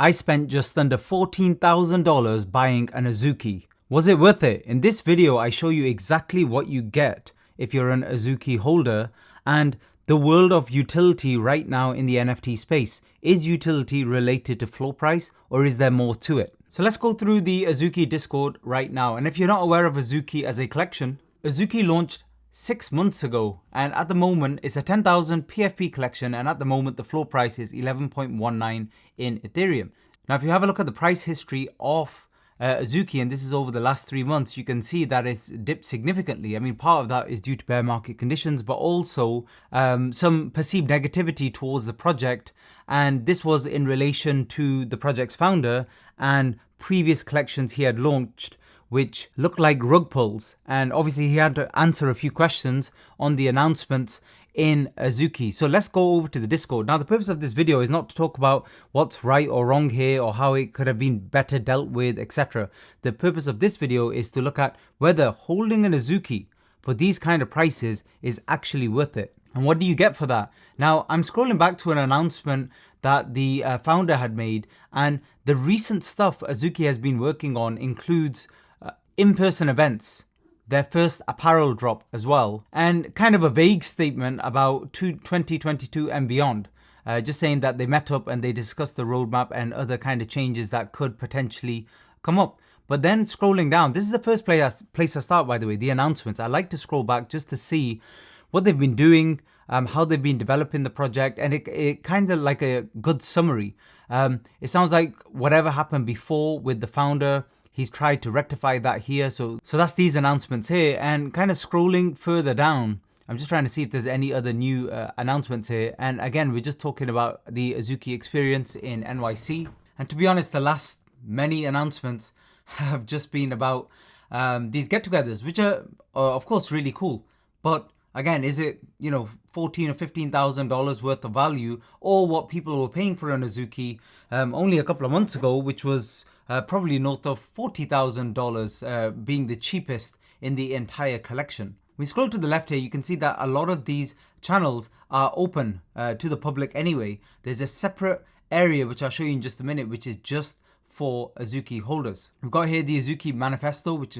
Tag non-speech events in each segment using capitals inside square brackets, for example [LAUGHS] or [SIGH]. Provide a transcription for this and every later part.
I spent just under $14,000 buying an Azuki. Was it worth it? In this video, I show you exactly what you get if you're an Azuki holder and the world of utility right now in the NFT space. Is utility related to floor price or is there more to it? So let's go through the Azuki Discord right now. And if you're not aware of Azuki as a collection, Azuki launched six months ago and at the moment it's a 10,000 PFP collection and at the moment the floor price is 11.19 in Ethereum. Now if you have a look at the price history of uh, Azuki and this is over the last three months you can see that it's dipped significantly. I mean part of that is due to bear market conditions but also um, some perceived negativity towards the project and this was in relation to the project's founder and previous collections he had launched which looked like rug pulls. And obviously he had to answer a few questions on the announcements in Azuki. So let's go over to the Discord. Now the purpose of this video is not to talk about what's right or wrong here or how it could have been better dealt with, etc. The purpose of this video is to look at whether holding an Azuki for these kind of prices is actually worth it. And what do you get for that? Now I'm scrolling back to an announcement that the uh, founder had made and the recent stuff Azuki has been working on includes in-person events, their first apparel drop as well, and kind of a vague statement about 2022 and beyond. Uh, just saying that they met up and they discussed the roadmap and other kind of changes that could potentially come up. But then scrolling down, this is the first place I, place I start, by the way, the announcements. I like to scroll back just to see what they've been doing, um, how they've been developing the project, and it, it kind of like a good summary. Um, it sounds like whatever happened before with the founder, He's tried to rectify that here. So, so that's these announcements here and kind of scrolling further down. I'm just trying to see if there's any other new uh, announcements here. And again, we're just talking about the Azuki experience in NYC. And to be honest, the last many announcements [LAUGHS] have just been about um, these get-togethers, which are, of course, really cool. But again, is it, you know, 14 or $15,000 worth of value or what people were paying for an Azuki um, only a couple of months ago, which was uh, probably north of $40,000 uh, being the cheapest in the entire collection. We scroll to the left here, you can see that a lot of these channels are open uh, to the public anyway. There's a separate area, which I'll show you in just a minute, which is just for Azuki holders. We've got here the Azuki manifesto, which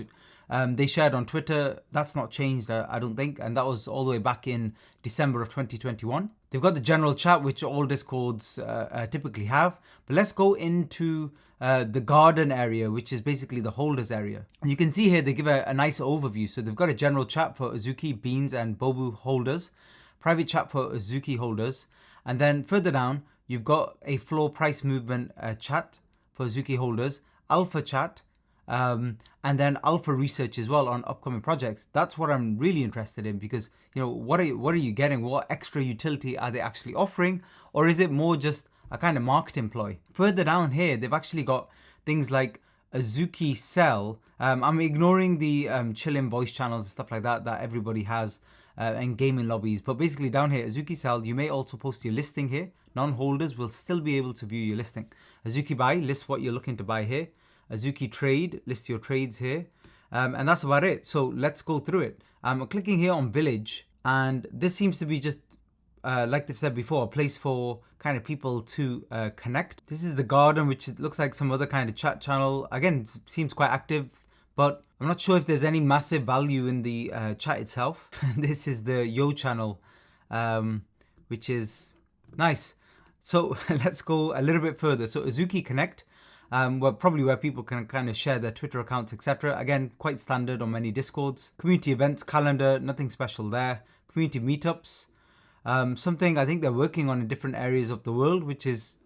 um, they shared on Twitter. That's not changed, I don't think. And that was all the way back in December of 2021. They've got the general chat, which all discords uh, uh, typically have. But let's go into uh, the garden area, which is basically the holders area. And you can see here, they give a, a nice overview. So they've got a general chat for Azuki, Beanz and Bobu holders, private chat for Azuki holders. And then further down, you've got a floor price movement uh, chat for Azuki holders, alpha chat, um, and then alpha research as well on upcoming projects. That's what I'm really interested in because you know what are you, what are you getting? What extra utility are they actually offering, or is it more just a kind of marketing ploy? Further down here, they've actually got things like Azuki Sell. Um, I'm ignoring the um, chilling voice channels and stuff like that that everybody has uh, and gaming lobbies. But basically down here, Azuki Sell, you may also post your listing here. Non-holders will still be able to view your listing. Azuki Buy, list what you're looking to buy here. Azuki Trade, list your trades here. Um, and that's about it. So let's go through it. I'm clicking here on Village and this seems to be just uh, like they've said before, a place for kind of people to uh, connect. This is the garden, which looks like some other kind of chat channel. Again, seems quite active, but I'm not sure if there's any massive value in the uh, chat itself. [LAUGHS] this is the Yo channel, um, which is nice. So [LAUGHS] let's go a little bit further. So Azuki Connect, um, where probably where people can kind of share their Twitter accounts, etc. Again, quite standard on many discords. Community events calendar, nothing special there. Community meetups, um, something I think they're working on in different areas of the world, which is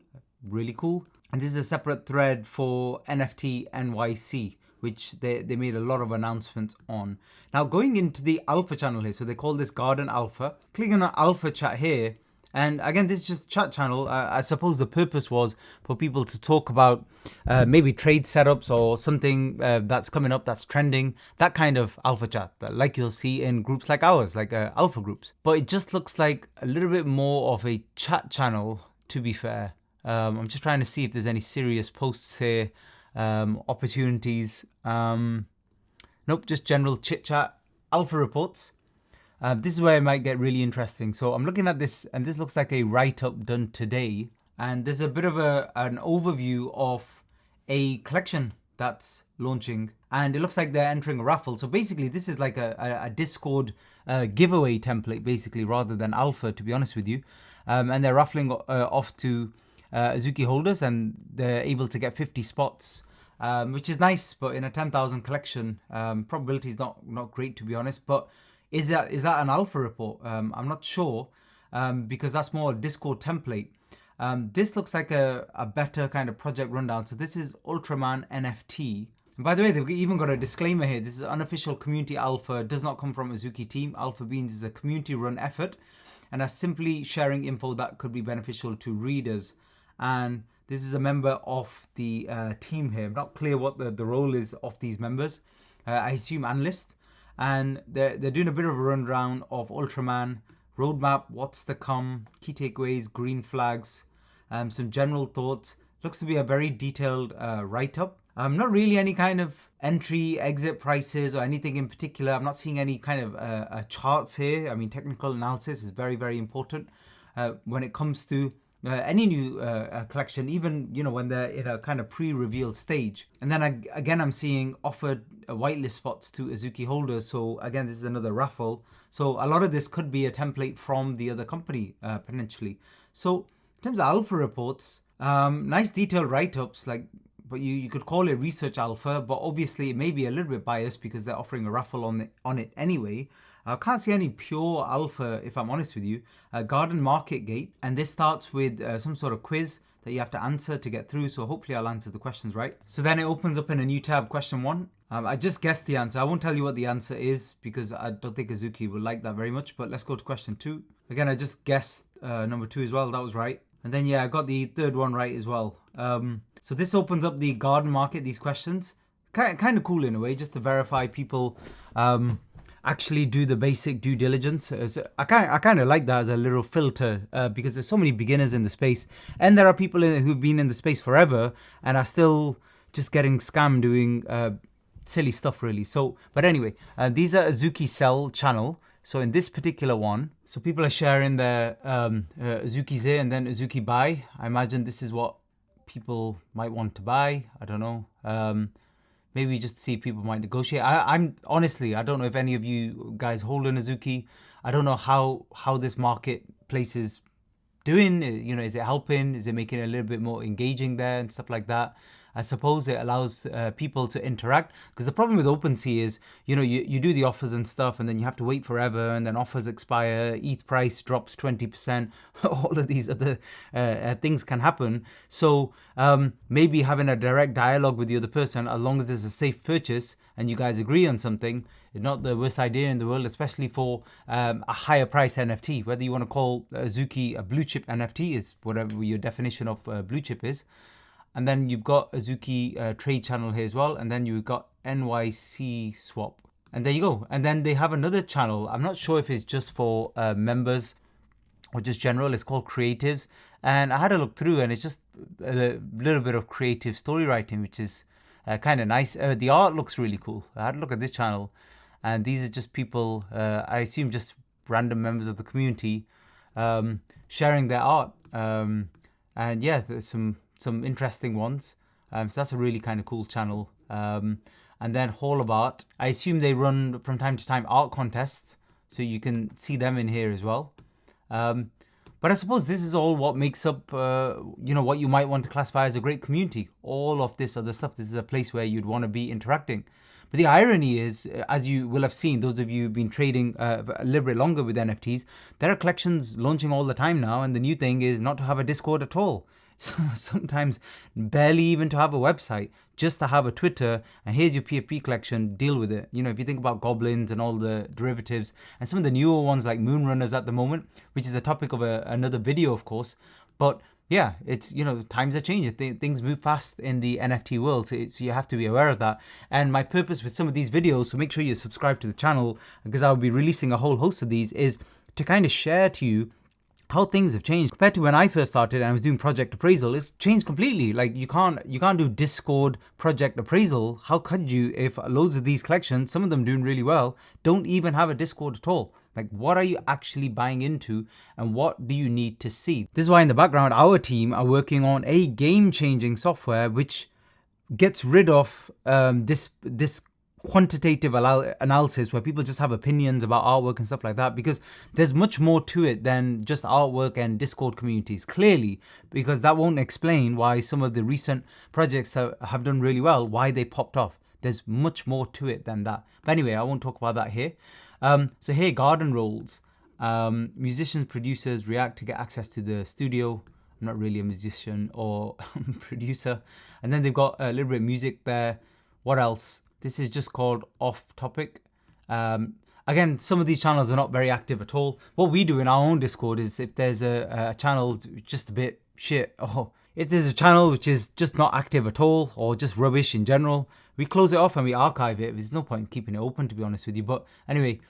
really cool. And this is a separate thread for NFT NYC, which they, they made a lot of announcements on. Now going into the alpha channel here, so they call this Garden Alpha. Clicking on Alpha chat here, and again, this is just a chat channel. Uh, I suppose the purpose was for people to talk about uh, maybe trade setups or something uh, that's coming up that's trending, that kind of alpha chat, like you'll see in groups like ours, like uh, alpha groups. But it just looks like a little bit more of a chat channel, to be fair. Um, I'm just trying to see if there's any serious posts here, um, opportunities. Um, nope, just general chit chat. Alpha reports. Uh, this is where it might get really interesting. So I'm looking at this and this looks like a write-up done today. and there's a bit of a an overview of a collection that's launching and it looks like they're entering a raffle so basically this is like a, a, discord uh, giveaway template basically rather than alpha to be honest with you um, and they're raffling uh, off to uh, Azuki holders and they're able to get 50 spots um, which is nice but in a 10,000 collection um, probability is not not great to be honest but is that is that an alpha report um, I'm not sure um, because that's more a discord template um, this looks like a, a better kind of project rundown. So this is Ultraman NFT. And by the way, they've even got a disclaimer here. This is unofficial community alpha, does not come from Azuki team. Alpha Beans is a community run effort and are simply sharing info that could be beneficial to readers. And this is a member of the uh, team here. I'm not clear what the, the role is of these members. Uh, I assume analyst. And they're, they're doing a bit of a rundown of Ultraman, roadmap, what's to come, key takeaways, green flags, um, some general thoughts. Looks to be a very detailed uh, write-up. Um, not really any kind of entry, exit prices or anything in particular. I'm not seeing any kind of uh, uh, charts here. I mean, technical analysis is very, very important uh, when it comes to any new uh, uh, collection, even you know when they're in a kind of pre-reveal stage. And then I, again, I'm seeing offered whitelist spots to Azuki holders. So again, this is another raffle. So a lot of this could be a template from the other company potentially. So in terms of alpha reports, um, nice detailed write-ups like but you, you could call it research alpha, but obviously it may be a little bit biased because they're offering a raffle on, the, on it anyway. I can't see any pure alpha, if I'm honest with you. Uh, Garden Market Gate, and this starts with uh, some sort of quiz that you have to answer to get through. So hopefully I'll answer the questions right. So then it opens up in a new tab, question one. Um, I just guessed the answer. I won't tell you what the answer is because I don't think Azuki will like that very much. But let's go to question two. Again, I just guessed uh, number two as well. That was right. And then yeah, I got the third one right as well. Um, so this opens up the garden market, these questions. Kind, kind of cool in a way, just to verify people um, actually do the basic due diligence. So I kind I kind of like that as a little filter uh, because there's so many beginners in the space, and there are people who've been in the space forever and are still just getting scammed doing uh, silly stuff really. So, but anyway, uh, these are Azuki Sell channel. So in this particular one, so people are sharing their um, uh, Azuki Ze and then Azuki Buy. I imagine this is what people might want to buy. I don't know. Um, maybe just see people might negotiate. I, am honestly, I don't know if any of you guys hold an Azuki. I don't know how how this marketplace is doing. You know, is it helping? Is it making it a little bit more engaging there and stuff like that? I suppose it allows uh, people to interact because the problem with OpenSea is, you know, you, you do the offers and stuff and then you have to wait forever and then offers expire, ETH price drops 20%, [LAUGHS] all of these other uh, uh, things can happen. So um, maybe having a direct dialogue with the other person, as long as it's a safe purchase and you guys agree on something, not the worst idea in the world, especially for um, a higher price NFT. Whether you want to call Azuki a blue chip NFT is whatever your definition of uh, blue chip is. And then you've got Azuki uh, trade channel here as well. And then you've got NYC swap. And there you go. And then they have another channel. I'm not sure if it's just for uh, members or just general. It's called Creatives. And I had a look through and it's just a little bit of creative story writing, which is uh, kind of nice. Uh, the art looks really cool. I had a look at this channel. And these are just people, uh, I assume just random members of the community um, sharing their art. Um, and yeah, there's some some interesting ones. Um, so that's a really kind of cool channel. Um, and then Hall of Art. I assume they run from time to time art contests, so you can see them in here as well. Um, but I suppose this is all what makes up, uh, you know, what you might want to classify as a great community. All of this other stuff. This is a place where you'd want to be interacting. But the irony is, as you will have seen, those of you who've been trading uh, a little bit longer with NFTs, there are collections launching all the time now, and the new thing is not to have a Discord at all. [LAUGHS] sometimes barely even to have a website, just to have a Twitter and here's your PFP collection, deal with it. You know, if you think about goblins and all the derivatives and some of the newer ones like Moonrunners at the moment, which is the topic of a, another video, of course. But yeah, it's, you know, times are changing. Th things move fast in the NFT world, so, so, you have to be aware of that. And my purpose with some of these videos, so make sure you subscribe to the channel because I'll be releasing a whole host of these, is to kind of share to you how things have changed compared to when I first started and I was doing project appraisal. It's changed completely. Like you can't you can't do Discord project appraisal. How could you if loads of these collections, some of them doing really well, don't even have a Discord at all? Like what are you actually buying into and what do you need to see? This is why in the background our team are working on a game-changing software which gets rid of um, this this quantitative analysis where people just have opinions about artwork and stuff like that because there's much more to it than just artwork and discord communities clearly because that won't explain why some of the recent projects that have done really well why they popped off. There's much more to it than that. But anyway i won't talk about that here. Um, so here garden roles um, musicians producers react to get access to the studio. I'm not really a musician or [LAUGHS] producer. And then they've got a little bit of music there. What else this is just called off topic. Um, again, some of these channels are not very active at all. What we do in our own Discord is if there's a, a channel just a bit shit, [LAUGHS] or if there's a channel which is just not active at all, or just rubbish in general, we close it off and we archive it. There's no point in keeping it open, to be honest with you. But anyway,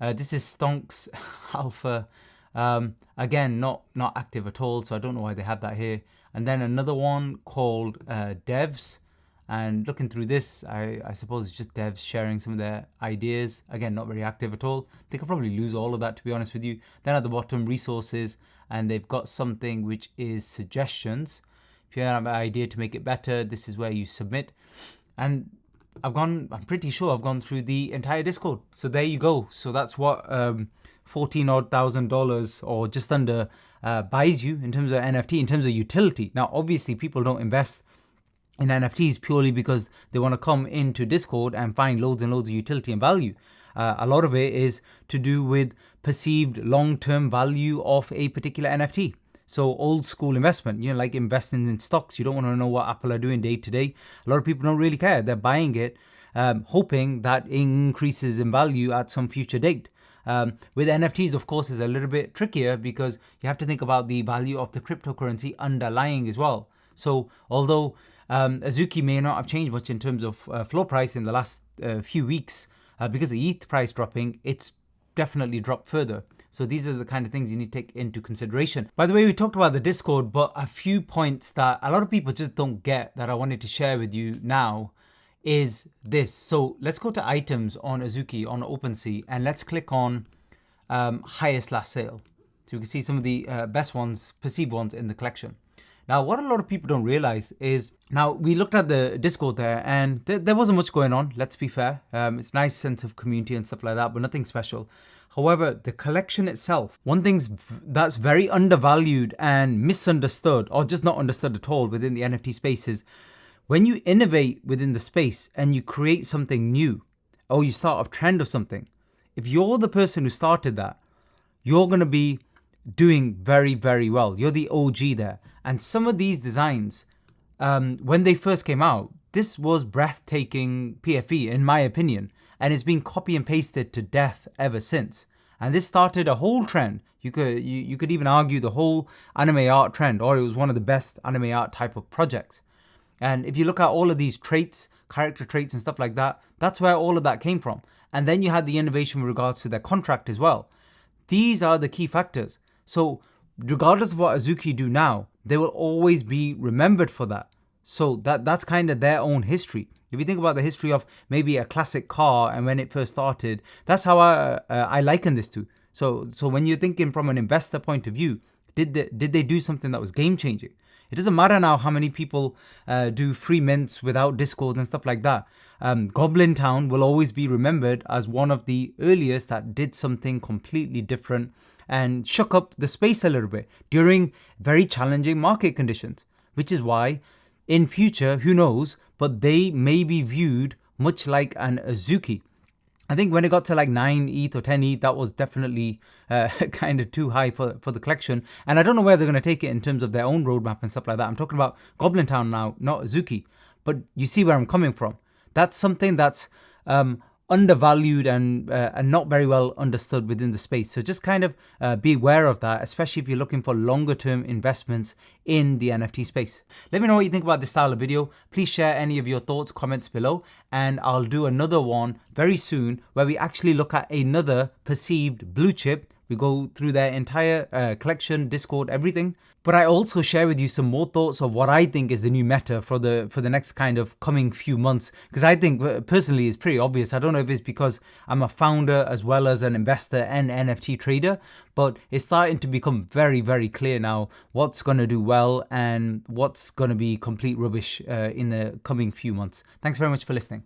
uh, this is Stonks [LAUGHS] Alpha. Um, again, not not active at all, so I don't know why they had that here. And then another one called uh, Devs. And looking through this, I, I suppose it's just devs sharing some of their ideas. Again, not very active at all. They could probably lose all of that, to be honest with you. Then at the bottom, resources, and they've got something which is suggestions. If you have an idea to make it better, this is where you submit. And I've gone, I'm pretty sure I've gone through the entire Discord. So there you go. So that's what um, 14 odd thousand dollars or just under uh, buys you in terms of NFT, in terms of utility. Now, obviously, people don't invest in NFTs purely because they want to come into Discord and find loads and loads of utility and value. Uh, a lot of it is to do with perceived long-term value of a particular NFT. So old school investment, you know, like investing in stocks, you don't want to know what Apple are doing day to day. A lot of people don't really care. They're buying it, um, hoping that increases in value at some future date. Um, with NFTs, of course, is a little bit trickier because you have to think about the value of the cryptocurrency underlying as well. So although um, Azuki may not have changed much in terms of uh, floor price in the last uh, few weeks uh, because the ETH price dropping, it's definitely dropped further. So these are the kind of things you need to take into consideration. By the way, we talked about the Discord, but a few points that a lot of people just don't get that I wanted to share with you now is this. So let's go to items on Azuki on OpenSea and let's click on um, highest last sale. So you can see some of the uh, best ones, perceived ones in the collection. Now, what a lot of people don't realize is now we looked at the Discord there and th there wasn't much going on, let's be fair. Um, it's a nice sense of community and stuff like that, but nothing special. However, the collection itself, one thing that's very undervalued and misunderstood, or just not understood at all within the NFT space is when you innovate within the space and you create something new, or you start a trend of something, if you're the person who started that, you're going to be doing very, very well. You're the OG there. And some of these designs, um, when they first came out, this was breathtaking PFP, in my opinion, and it's been copy and pasted to death ever since. And this started a whole trend. You could you, you could even argue the whole anime art trend, or it was one of the best anime art type of projects. And if you look at all of these traits, character traits and stuff like that, that's where all of that came from. And then you had the innovation with regards to their contract as well. These are the key factors. So regardless of what Azuki do now, they will always be remembered for that. So that that's kind of their own history. If you think about the history of maybe a classic car and when it first started, that's how I uh, I liken this to. So so when you're thinking from an investor point of view, did they, did they do something that was game changing? It doesn't matter now how many people uh, do free mints without Discord and stuff like that. Um, Goblin Town will always be remembered as one of the earliest that did something completely different and shook up the space a little bit during very challenging market conditions, which is why in future, who knows, but they may be viewed much like an Azuki. I think when it got to like 9 ETH or 10 ETH, that was definitely uh, [LAUGHS] kind of too high for, for the collection. And I don't know where they're going to take it in terms of their own roadmap and stuff like that. I'm talking about Goblin Town now, not Azuki. But you see where I'm coming from. That's something that's um, undervalued and uh, and not very well understood within the space. So just kind of uh, be aware of that, especially if you're looking for longer term investments in the NFT space. Let me know what you think about this style of video. Please share any of your thoughts, comments below, and I'll do another one very soon where we actually look at another perceived blue chip We go through their entire uh, collection, Discord, everything. But I also share with you some more thoughts of what I think is the new meta for the for the next kind of coming few months. Because I think uh, personally it's pretty obvious. I don't know if it's because I'm a founder as well as an investor and NFT trader, but it's starting to become very very clear now what's going to do well and what's going to be complete rubbish uh, in the coming few months. Thanks very much for listening.